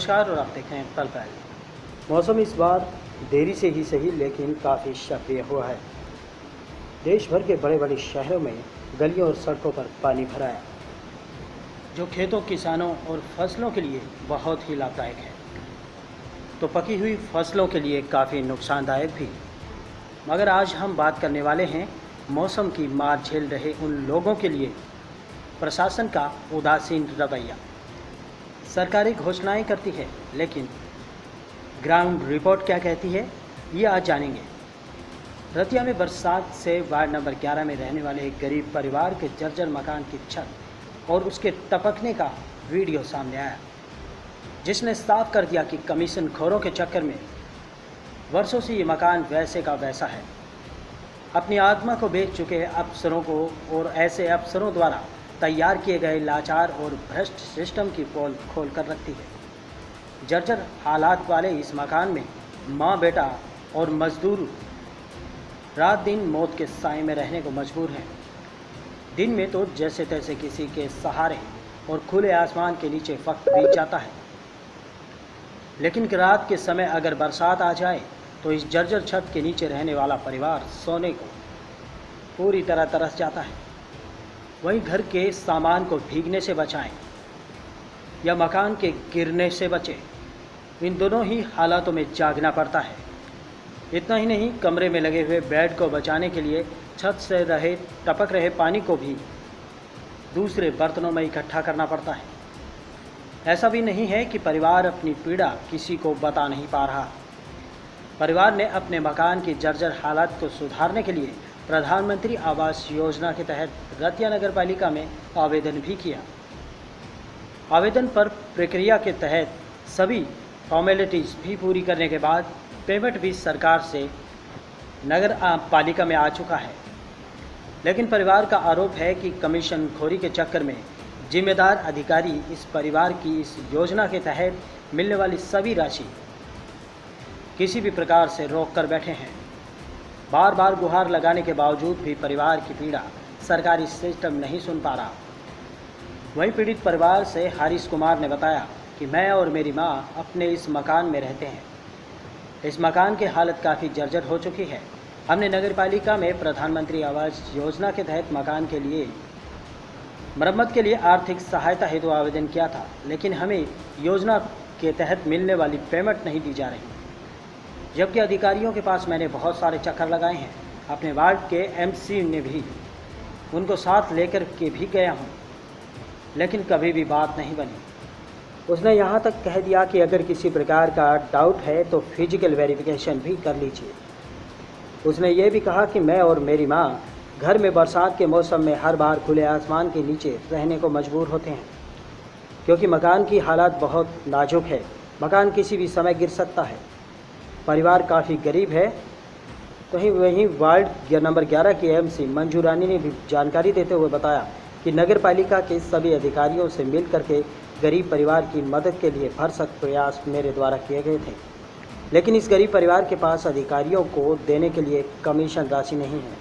नमस्कार और आप देख रहे हैं पल पल। मौसम इस बार देरी से ही सही, लेकिन काफ़ी सक्रिय हुआ है। देश भर के बड़े बड़े शहरों में गलियों और सड़कों पर पानी भरा है, जो खेतों, किसानों और फ़सलों के लिए बहुत ही लाभदायक है। तो पकी हुई फ़सलों के लिए काफ़ी नुकसानदायक भी। मगर आज हम बात करने वाले हैं, मौसम की मार झेल रहे उन लोगों के लिए। प्रशासन का उदासीन रवैया। सरकारी घोषणाएँ करती है, लेकिन ग्राउंड रिपोर्ट क्या कहती है, ये आज जानेंगे। रतिया में बरसात से वार्ड नंबर 11 में रहने वाले एक गरीब परिवार के जर्जर मकान की छत और उसके टपकने का वीडियो सामने आया, जिसने साफ़ कर दिया कि कमीशन खोरों के चक्कर में वर्षों से ये मकान वैसे का वैसा है। अपनी आत्मा को बेच चुके अफसरों को और ऐसे अफसरों द्वारा तैयार किए गए लाचार और भ्रष्ट सिस्टम की पोल खोल कर रखती है। जर्जर हालात वाले इस मकान में माँ बेटा और मजदूर रात दिन मौत के साय में रहने को मजबूर हैं। दिन में तो जैसे तैसे किसी के सहारे और खुले आसमान के नीचे वक्त बीत जाता है। लेकिन रात के समय अगर बरसात आ जाए तो इस जर्जर छत के नीचे रहने वाला परिवार सोने को पूरी तरह तरस जाता है। वहीं घर के सामान को भीगने से बचाएँ या मकान के गिरने से बचें। इन दोनों ही हालातों में जागना पड़ता है। इतना ही नहीं, कमरे में लगे हुए बेड को बचाने के लिए छत से रहे, टपक रहे पानी को भी दूसरे बर्तनों में इकट्ठा करना पड़ता है। ऐसा भी नहीं है कि परिवार अपनी पीड़ा किसी को बता नहीं पा रहा। परिवार ने अपने मकान की जर्जर हालात को सुधारने के लिए प्रधानमंत्री आवास योजना के तहत रतिया नगर पालिका में आवेदन भी किया। आवेदन पर प्रक्रिया के तहत सभी फॉर्मेलिटीज़ भी पूरी करने के बाद पेमेंट भी सरकार से नगर पालिका में आ चुका है। लेकिन परिवार का आरोप है कि कमीशन खोरी के चक्कर में जिम्मेदार अधिकारी इस परिवार की इस योजना के तहत मिलने वाली सभी राशि किसी भी प्रकार से रोक कर बैठे हैं। बार बार गुहार लगाने के बावजूद भी परिवार की पीड़ा सरकारी सिस्टम नहीं सुन पा रहा। वहीं पीड़ित परिवार से हारिस कुमार ने बताया कि मैं और मेरी माँ अपने इस मकान में रहते हैं। इस मकान की हालत काफ़ी जर्जर हो चुकी है। हमने नगर पालिका में प्रधानमंत्री आवास योजना के तहत मकान के लिए मरम्मत के लिए आर्थिक सहायता हेतु आवेदन किया था, लेकिन हमें योजना के तहत मिलने वाली पेमेंट नहीं दी जा रही। जबकि अधिकारियों के पास मैंने बहुत सारे चक्कर लगाए हैं। अपने वार्ड के एमसी ने भी, उनको साथ लेकर के भी गया हूँ। लेकिन कभी भी बात नहीं बनी। उसने यहाँ तक कह दिया कि अगर किसी प्रकार का डाउट है तो फ़िज़िकल वेरिफिकेशन भी कर लीजिए। उसने ये भी कहा कि मैं और मेरी माँ घर में बरसात के मौसम में हर बार खुले आसमान के नीचे रहने को मजबूर होते हैं, क्योंकि मकान की हालात बहुत नाजुक है। मकान किसी भी समय गिर सकता है। परिवार काफ़ी गरीब है। तो ही वहीं वार्ड नंबर 11 की एमसी मंजू रानी ने भी जानकारी देते हुए बताया कि नगर पालिका के सभी अधिकारियों से मिल करके गरीब परिवार की मदद के लिए भरसक प्रयास मेरे द्वारा किए गए थे। लेकिन इस गरीब परिवार के पास अधिकारियों को देने के लिए कमीशन राशि नहीं है।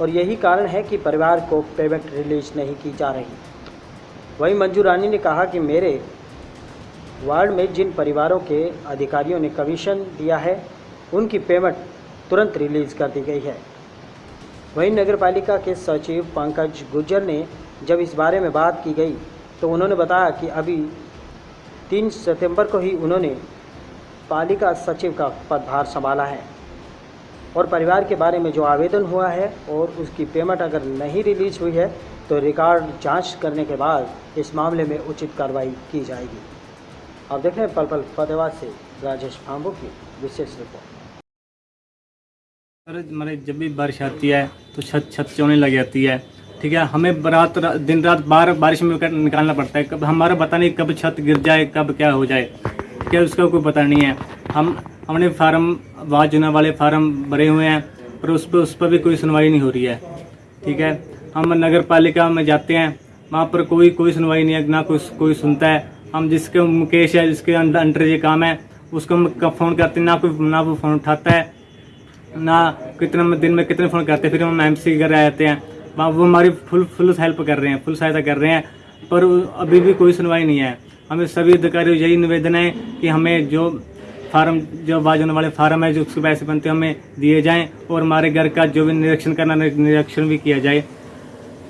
और यही कारण है कि परिवार को पेमेंट रिलीज़ नहीं की जा रही। वहीं मंजू रानी ने कहा कि मेरे वार्ड में जिन परिवारों के अधिकारियों ने कमीशन दिया है, उनकी पेमेंट तुरंत रिलीज़ कर दी गई है। वहीं नगर पालिका के सचिव पंकज गुज्जर ने जब इस बारे में बात की गई तो उन्होंने बताया कि अभी तीन सितंबर को ही उन्होंने पालिका सचिव का पदभार संभाला है और परिवार के बारे में जो आवेदन हुआ है और उसकी पेमेंट अगर नहीं रिलीज़ हुई है तो रिकॉर्ड जाँच करने के बाद इस मामले में उचित कार्रवाई की जाएगी। आप देख रहे हैं पल पल फतेहाबाद से राजेश फाम्बो की विशेष रिपोर्ट। सर मतलब जब भी बारिश आती है तो छत छत चौने लग जाती है। ठीक है, हमें रात दिन रात बार, बारिश में निकालना पड़ता है। कब, हमारा पता नहीं कब छत गिर जाए, कब क्या हो जाए। क्या उसका कोई पता नहीं है। हम, हमने फार्म जुना वाले फार्म भरे हुए हैं, पर उस पर उस पर भी कोई सुनवाई नहीं हो रही है। ठीक है, हम नगर पालिका में जाते हैं, वहाँ पर कोई कोई सुनवाई नहीं है, ना कोई कोई सुनता है। हम जिसके मुकेश है, जिसके अंडर ये काम है, उसको हम फ़ोन करते ना कोई, ना वो फ़ोन उठाता है, ना कितने दिन में कितने फ़ोन करते हैं, फिर हम एम सी घर कर जाते हैं। वहाँ वो हमारी फुल फुल हेल्प कर रहे हैं फुल सहायता कर रहे हैं, पर अभी भी कोई सुनवाई नहीं है। हमें सभी अधिकारियों यही निवेदन है कि हमें जो फार्म, जो बाजन वाले फार्म है, जो उसके पैसे बनते हैं, हमें दिए जाएँ और हमारे घर का जो भी निरीक्षण करना, निरीक्षण भी किया जाए।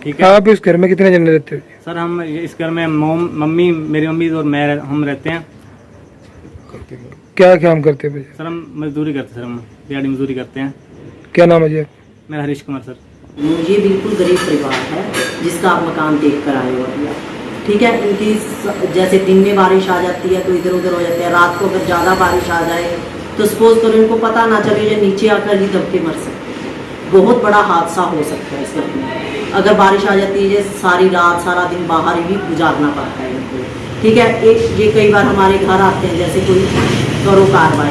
ठीक है? आप इस घर में कितने जने रहते हो? सर हम इस घर में मोम मम्मी मेरी मम्मी और मैं हम रहते हैं। क्या काम करते हो भैया? सर हम मजदूरी करते हैं सर हम दिहाड़ी मजदूरी करते हैं। क्या नाम है जी? मेरा हरीश कुमार सर। ये बिल्कुल गरीब परिवार है जिसका आप मकान देख कर आए हो अभी ठीक है इनकी जैसे दिन में बारिश आ जाती है तो इधर उधर हो जाते हैं। रात को अगर ज़्यादा बारिश आ जाए तो सपोज़ करो इनको पता ना चले ये नीचे आकर ही दब के मर सकते हैं। बहुत बड़ा हादसा हो सकता है इस घर में। अगर बारिश आ जाती है, सारी रात, सारा दिन बाहर ही गुजारना पड़ता है इनको। ठीक है? एक ये कई बार हमारे घर आते हैं, जैसे कोई करो कार्रवाई।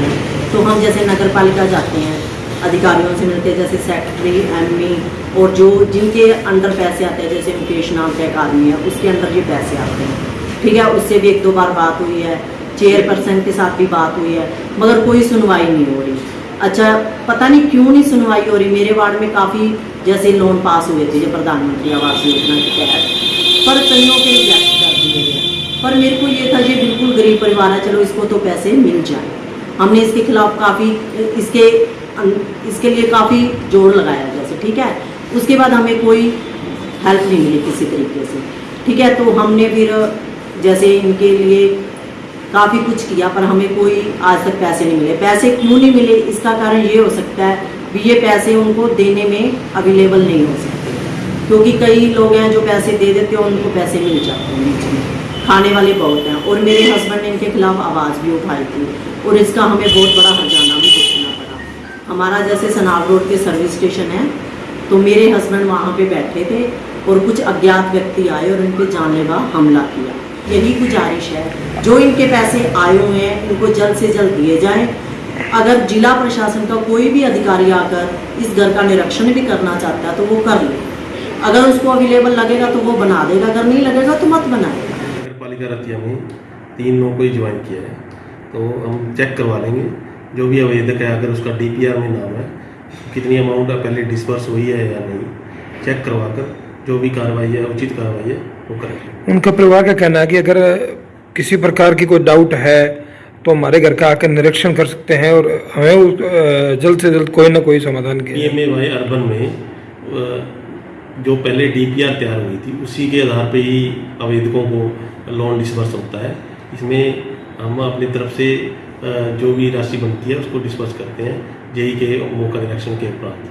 तो हम जैसे नगर पालिका जाते हैं, अधिकारियों से मिलते हैं, जैसे सेक्रेटरी एमई और जो, जिनके अंडर पैसे आते हैं, जैसे मुकेश नाम का एक आदमी है, उसके अंडर ये पैसे आते हैं। ठीक है? उससे भी एक दो बार बात हुई है चेयरपर्सन के साथ भी बात हुई है, मगर कोई सुनवाई नहीं हो रही। अच्छा पता नहीं क्यों नहीं सुनवाई हो रही। मेरे वार्ड में काफ़ी जैसे लोन पास हुए थे जो प्रधानमंत्री आवास योजना के तहत। पर कईयों के गए पर मेरे को ये था ये बिल्कुल गरीब परिवार है, चलो इसको तो पैसे मिल जाए। हमने इसके खिलाफ काफ़ी, इसके इसके लिए काफ़ी ज़ोर लगाया जैसे, ठीक है? उसके बाद हमें कोई हेल्प नहीं मिली किसी तरीके से। ठीक है तो हमने फिर जैसे इनके लिए काफ़ी कुछ किया, पर हमें कोई आज तक पैसे नहीं मिले। पैसे क्यों नहीं मिले? इसका कारण ये हो सकता है भी ये पैसे उनको देने में अवेलेबल नहीं हो सकते। क्योंकि कई लोग हैं जो पैसे दे देते हैं उनको पैसे मिल जाते हैं खाने वाले बहुत हैं और मेरे हस्बैंड ने इनके खिलाफ आवाज़ भी उठाई थी और इसका हमें बहुत बड़ा हरजाना भी भुगतना पड़ा। हमारा जैसे सनाब रोड के सर्विस स्टेशन है तो मेरे हस्बैंड वहाँ पे बैठे थे और कुछ अज्ञात व्यक्ति आए और इन पे जानलेवा हमला किया। यही गुजारिश है। जो इनके पैसे आए हुए हैं, इनको जल्द से जल्द दिए जाएँ। अगर जिला प्रशासन का कोई भी अधिकारी आकर इस घर का निरीक्षण भी करना चाहता है तो वो कर ले। अगर उसको अवेलेबल लगेगा तो वो बना देगा। अगर नहीं लगेगा तो मत बनाएगा नगर पालिका रतिया में तीन लोगों को ही ज्वाइन किया है। तो हम चेक करवा लेंगे। जो भी आवेदक है, अगर उसका डीपीआर में नाम है, कितनी अमाउंट पहले डिस्पर्स हुई है या नहीं, चेक करवा कर जो भी कार्रवाई है, उचित कार्रवाई है उनका परिवार का कहना है कि अगर किसी प्रकार की कोई डाउट है तो हमारे घर का आकर निरीक्षण कर सकते हैं और हमें जल्द से जल्द कोई ना कोई समाधान वाई अर्बन में जो पहले डीपीआर तैयार हुई थी, उसी के आधार पर ही आवेदकों को लोन डिस्बर्स होता है। इसमें हम अपनी तरफ़ से जो भी राशि बनती है, उसको डिस्बर्स करते हैं, जेई के मौका निरीक्षण के उपरांत।